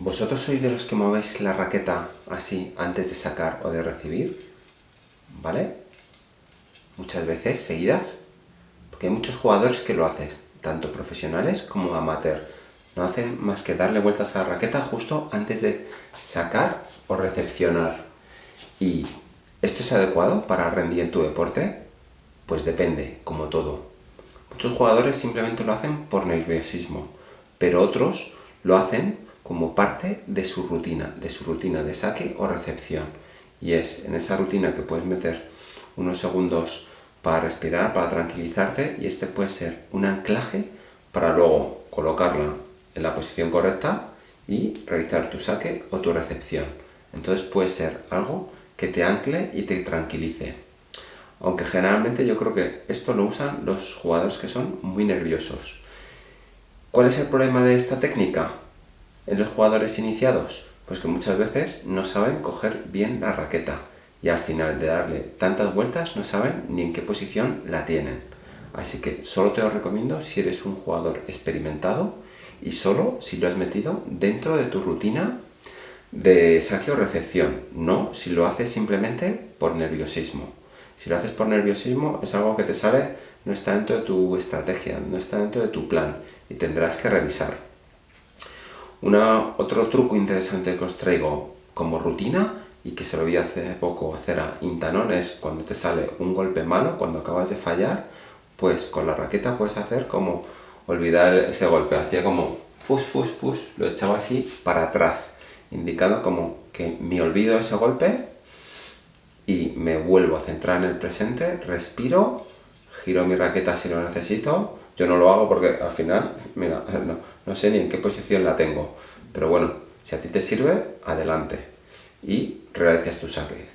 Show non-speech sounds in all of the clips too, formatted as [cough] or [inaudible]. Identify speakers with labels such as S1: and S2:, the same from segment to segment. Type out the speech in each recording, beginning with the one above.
S1: ¿Vosotros sois de los que movéis la raqueta así antes de sacar o de recibir? ¿Vale? Muchas veces, seguidas. Porque hay muchos jugadores que lo hacen, tanto profesionales como amateur. No hacen más que darle vueltas a la raqueta justo antes de sacar o recepcionar. ¿Y esto es adecuado para rendir en tu deporte? Pues depende, como todo. Muchos jugadores simplemente lo hacen por nerviosismo, pero otros lo hacen como parte de su rutina, de su rutina de saque o recepción. Y es en esa rutina que puedes meter unos segundos para respirar, para tranquilizarte, y este puede ser un anclaje para luego colocarla en la posición correcta y realizar tu saque o tu recepción. Entonces puede ser algo que te ancle y te tranquilice. Aunque generalmente yo creo que esto lo usan los jugadores que son muy nerviosos. ¿Cuál es el problema de esta técnica? En los jugadores iniciados? Pues que muchas veces no saben coger bien la raqueta y al final de darle tantas vueltas no saben ni en qué posición la tienen. Así que solo te lo recomiendo si eres un jugador experimentado y solo si lo has metido dentro de tu rutina de saque o recepción, no si lo haces simplemente por nerviosismo. Si lo haces por nerviosismo es algo que te sale, no está dentro de tu estrategia, no está dentro de tu plan y tendrás que revisar otro truco interesante que os traigo como rutina y que se lo vi hace poco hacer a Intanon es cuando te sale un golpe malo, cuando acabas de fallar, pues con la raqueta puedes hacer como olvidar ese golpe, hacía como fus, fus, fus, lo echaba así para atrás, indicando como que me olvido ese golpe y me vuelvo a centrar en el presente, respiro, giro mi raqueta si lo necesito, yo no lo hago porque al final, mira, [laughs] no, sé ni en qué posición la tengo. Pero bueno, si a ti te sirve, adelante. Y realizas tus saques.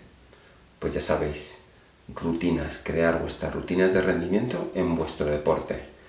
S1: Pues ya sabéis, rutinas, crear vuestras rutinas de rendimiento en vuestro deporte.